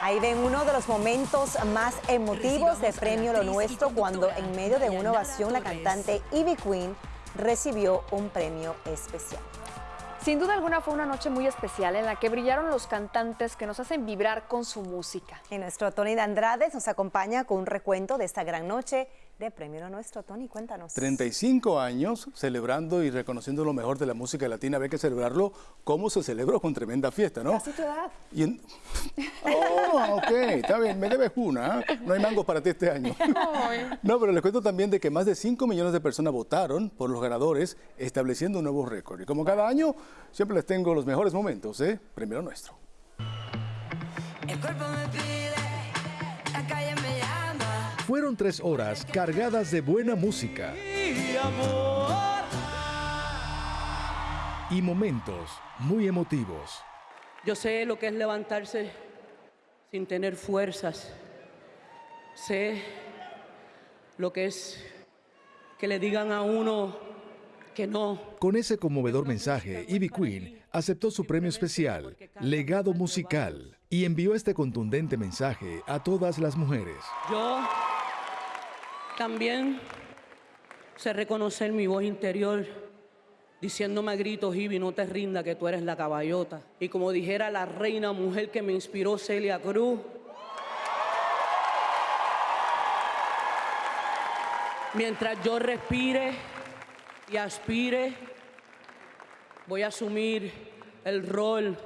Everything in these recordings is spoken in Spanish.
Ahí ven uno de los momentos más emotivos de Premio Lo Nuestro cuando en medio de una ovación la cantante Ivy Queen recibió un premio especial. Sin duda alguna fue una noche muy especial en la que brillaron los cantantes que nos hacen vibrar con su música. Y nuestro Tony de Andrades nos acompaña con un recuento de esta gran noche de Premio Nuestro. Tony, cuéntanos. 35 años celebrando y reconociendo lo mejor de la música latina. Había que celebrarlo como se celebró con tremenda fiesta, ¿no? Casi tu edad. Y en- Oh, ok, está bien, me debes una. ¿eh? No hay mangos para ti este año. No, pero les cuento también de que más de 5 millones de personas votaron por los ganadores, estableciendo un nuevo récord. Y como cada año, siempre les tengo los mejores momentos, ¿eh? Premio Lo Nuestro. El cuerpo me pide, Fueron tres horas cargadas de buena música y momentos muy emotivos. Yo sé lo que es levantarse sin tener fuerzas. Sé lo que es que le digan a uno que no. Con ese conmovedor mensaje, Ivy Queen aceptó su premio especial, Legado Musical, y envió este contundente mensaje a todas las mujeres. Yo también sé reconocer mi voz interior diciéndome a gritos, Ivy, no te rinda que tú eres la caballota. Y como dijera la reina mujer que me inspiró, Celia Cruz, mientras yo respire y aspire, voy a asumir el rol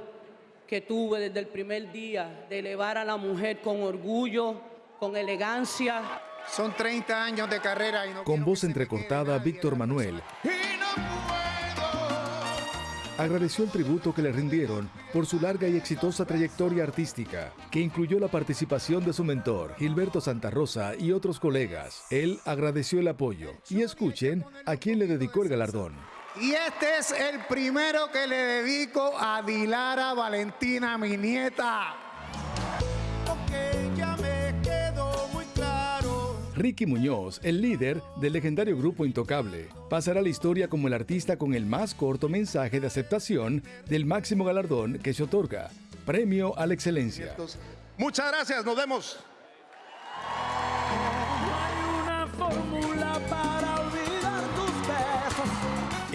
que tuve desde el primer día de elevar a la mujer con orgullo, con elegancia. Son 30 años de carrera y no Con voz entrecortada, Víctor Manuel. Agradeció el tributo que le rindieron por su larga y exitosa trayectoria artística, que incluyó la participación de su mentor, Gilberto Santa Rosa, y otros colegas. Él agradeció el apoyo. Y escuchen a quién le dedicó el galardón. Y este es el primero que le dedico a Dilara Valentina, mi nieta. Ricky Muñoz, el líder del legendario grupo Intocable, pasará a la historia como el artista con el más corto mensaje de aceptación del máximo galardón que se otorga, Premio a la Excelencia. Muchas gracias, nos vemos.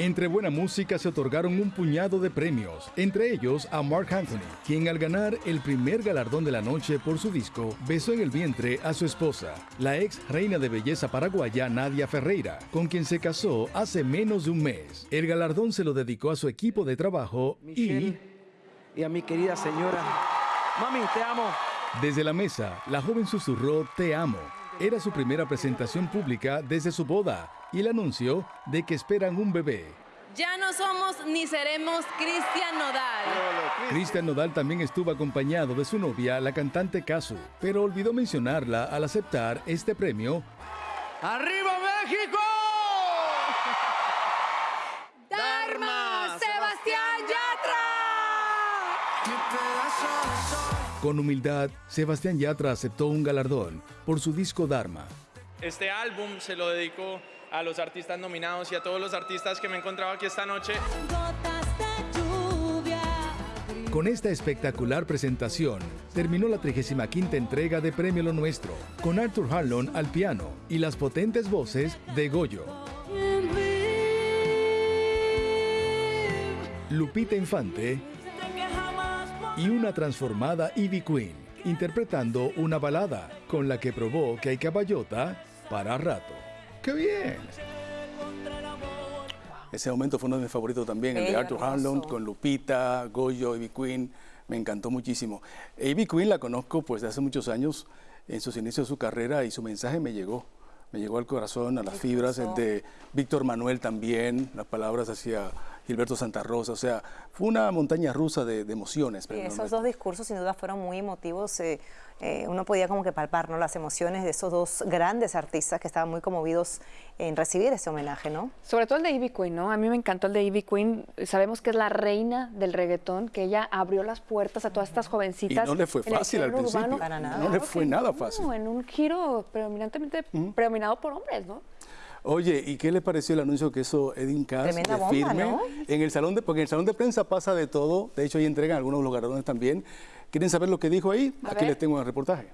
Entre buena música se otorgaron un puñado de premios, entre ellos a Mark Anthony, quien al ganar el primer galardón de la noche por su disco, besó en el vientre a su esposa, la ex reina de belleza paraguaya Nadia Ferreira, con quien se casó hace menos de un mes. El galardón se lo dedicó a su equipo de trabajo y, y a mi querida señora. Mami, te amo. desde la mesa, la joven susurró Te amo. Era su primera presentación pública desde su boda y el anuncio de que esperan un bebé. Ya no somos ni seremos Cristian Nodal. Cristian Nodal también estuvo acompañado de su novia, la cantante Casu, pero olvidó mencionarla al aceptar este premio ¡Arriba México! Dharma, Sebastián Yatra. Con humildad. Sebastián Yatra aceptó un galardón por su disco Dharma. Este álbum se lo dedico a los artistas nominados y a todos los artistas que me he encontrado aquí esta noche. Con esta espectacular presentación, terminó la 35 entrega de Premio Lo Nuestro, con Arthur Harlon al piano y las potentes voces de Goyo, Lupita Infante y una transformada Ivy Queen, interpretando una balada con la que probó que hay caballota para rato. ¡Qué bien! Ese momento fue uno de mis favoritos también, el de Arthur. Hanlon con Lupita, Goyo, Ivy Queen. Me encantó muchísimo. Ivy Queen la conozco pues de hace muchos años, en sus inicios de su carrera, y su mensaje me llegó. Me llegó al corazón, a las fibras, el de Víctor Manuel también, las palabras hacia Gilberto Santa Rosa. O sea, fue una montaña rusa de, de emociones. Y pero esos no- dos discursos sin duda fueron muy emotivos. eh, eh, uno podía como que palpar ¿no? las emociones de esos dos grandes artistas que estaban muy conmovidos en recibir ese homenaje, ¿no? Sobre todo el de Ivy Queen, ¿no? A mí me encantó el de Ivy Queen. Sabemos que es la reina del reggaetón, que ella abrió las puertas a todas estas Y jovencitas. no le fue fácil al principio. urbano. Para nada. No le fue nada no, fácil. En un giro predominantemente predominado por hombres, ¿no? Oye, ¿y qué le pareció el anuncio que hizo Edwin Cass Tremenda de bomba, firme? ¿no? En el salón de, porque en el salón de prensa pasa de todo. De hecho, ahí entregan algunos de los galardones también. ¿Quieren saber lo que dijo ahí? A Aquí ver. les tengo el reportaje.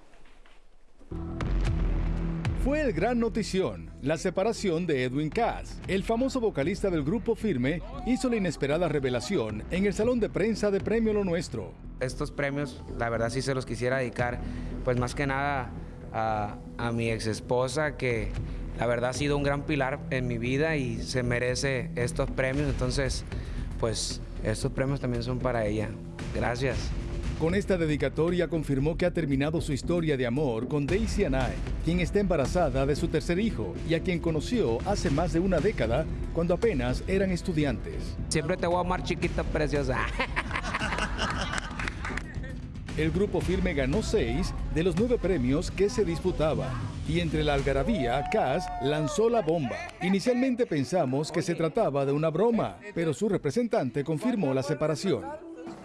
Fue el gran notición, la separación de Edwin Cass. El famoso vocalista del grupo Firme hizo la inesperada revelación en el salón de prensa de Premio Lo Nuestro. Estos premios, la verdad sí se los quisiera dedicar, pues más que nada a, a mi ex esposa, que la verdad ha sido un gran pilar en mi vida y se merece estos premios. Entonces, pues estos premios también son para ella. Gracias. Con esta dedicatoria confirmó que ha terminado su historia de amor con Daisy Anay, quien está embarazada de su tercer hijo y a quien conoció hace más de una década cuando apenas eran estudiantes. Siempre te voy a amar chiquita preciosa. El grupo Firme ganó seis de los nueve premios que se disputaban. Y entre la algarabía, Cass lanzó la bomba. Inicialmente pensamos que se trataba de una broma, pero su representante confirmó la separación.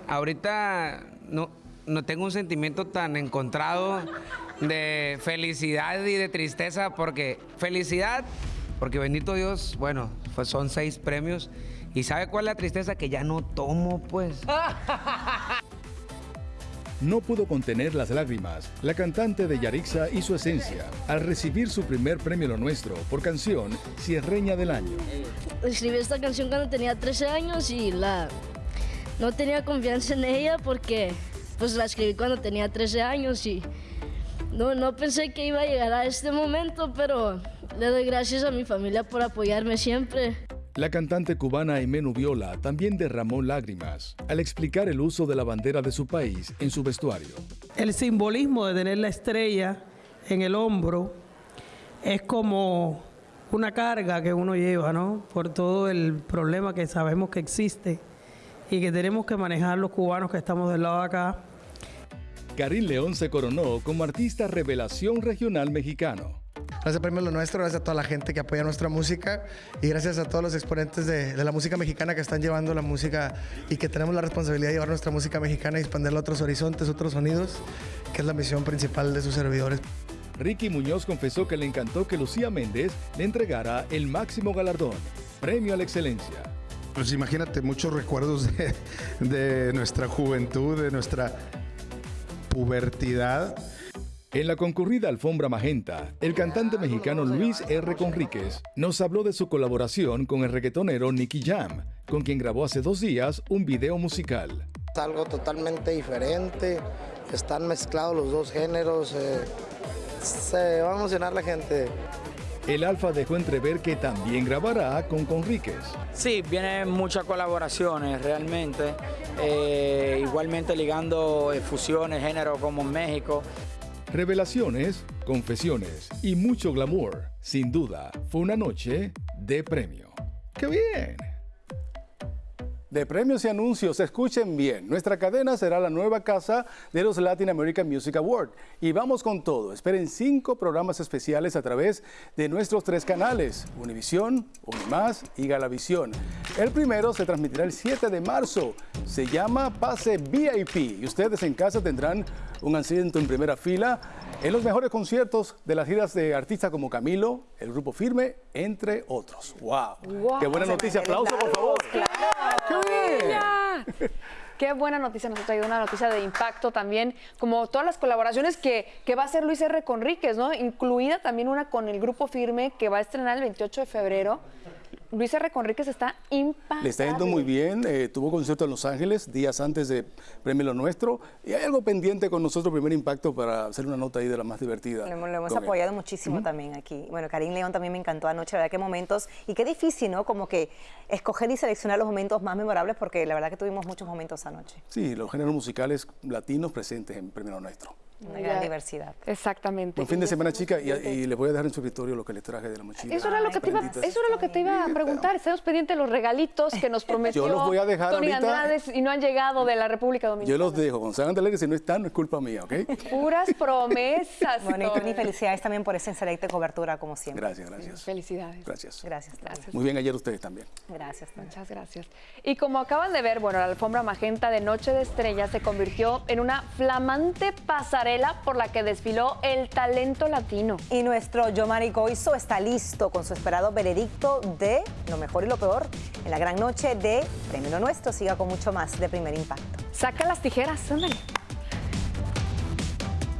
Ahorita no, no tengo un sentimiento tan encontrado de felicidad y de tristeza, porque felicidad, porque bendito Dios, bueno, pues son seis premios. ¿Y sabe cuál es la tristeza? Que ya no tomo, pues. No pudo contener las lágrimas. La cantante de Yarixa y su esencia, al recibir su primer premio Lo Nuestro por canción Cierreña del Año. Escribí esta canción cuando tenía 13 años y la no tenía confianza en ella porque pues la escribí cuando tenía 13 años y no, no pensé que iba a llegar a este momento, pero le doy gracias a mi familia por apoyarme siempre. La cantante cubana Aimee Nubiola también derramó lágrimas al explicar el uso de la bandera de su país en su vestuario. El simbolismo de tener la estrella en el hombro es como una carga que uno lleva, ¿no? Por todo el problema que sabemos que existe y que tenemos que manejar los cubanos que estamos del lado de acá. Karim León se coronó como artista revelación regional mexicano. Gracias Premio Lo Nuestro, gracias a toda la gente que apoya nuestra música y gracias a todos los exponentes de, de la música mexicana que están llevando la música y que tenemos la responsabilidad de llevar nuestra música mexicana y expandirla a otros horizontes, otros sonidos, que es la misión principal de sus servidores. Ricky Muñoz confesó que le encantó que Lucía Méndez le entregara el máximo galardón, Premio a la Excelencia. Pues imagínate muchos recuerdos de, de nuestra juventud, de nuestra pubertad. En la concurrida alfombra magenta, el cantante mexicano Luis R. Conríquez nos habló de su colaboración con el reggaetonero Nicky Jam, con quien grabó hace dos días un video musical. Es algo totalmente diferente, están mezclados los dos géneros, eh, se va a emocionar la gente. El Alfa dejó entrever que también grabará con Conríquez. Sí, vienen muchas colaboraciones realmente, eh, igualmente ligando eh, fusiones, géneros como en México. Revelaciones, confesiones y mucho glamour. Sin duda, fue una noche de premio. ¡Qué bien! De premios y anuncios, escuchen bien. Nuestra cadena será la nueva casa de los Latin American Music Awards. Y vamos con todo. Esperen cinco programas especiales a través de nuestros tres canales: Univisión, Unimás y Galavisión. El primero se transmitirá el 7 de marzo. Se llama Pase VIP. Y ustedes en casa tendrán un asiento en primera fila en los mejores conciertos de las giras de artistas como Camilo, el Grupo Firme, entre otros. ¡Wow! Wow. ¡Qué buena noticia! ¡Aplauso, por favor! ¡Ya! Qué buena noticia nos ha traído, una noticia de impacto también, como todas las colaboraciones que, que va a hacer Luis R. Conríquez, ¿no? Incluida también una con el Grupo Firme que va a estrenar el 28 de febrero. Luis R. Conríquez está impactable. Le está yendo muy bien, eh, tuvo concierto en Los Ángeles días antes de Premio Lo Nuestro y hay algo pendiente con nosotros, Primer Impacto, para hacer una nota ahí de la más divertida. Lo hemos, lo hemos él. apoyado muchísimo también aquí. Bueno, Karim León también me encantó anoche, la verdad, qué momentos. Y qué difícil, ¿no? Como que escoger y seleccionar los momentos más memorables, porque la verdad que tuvimos muchos momentos anoche. Sí, los géneros musicales latinos presentes en Premio Lo Nuestro. Una gran diversidad. Exactamente. Buen fin de semana, chica, y, y les voy a dejar en su escritorio lo que les traje de la mochila. Eso era, lo que te iba, Prenditas. eso era lo que te iba a preguntar. Estamos pendientes de los regalitos que nos prometió Yo los voy a dejar Tony ahorita. Andrade y no han llegado de la República Dominicana. Yo los dejo, San Andrés, si no están, no es culpa mía, ¿ok? Puras promesas. Bueno, y Tony. Felicidades también por esa excelente cobertura, como siempre. Gracias, gracias. Felicidades. Gracias. Gracias, gracias. Muy bien ayer ustedes también. Gracias, Tony. Muchas gracias. Y como acaban de ver, bueno, la alfombra magenta de Noche de Estrellas se convirtió en una flamante pasarela pasarela por la que desfiló el talento latino. Y nuestro Yomari Coiso está listo con su esperado veredicto de lo mejor y lo peor en la gran noche de Premio Nuestro. Siga con mucho más de Primer Impacto. Saca las tijeras, ándale.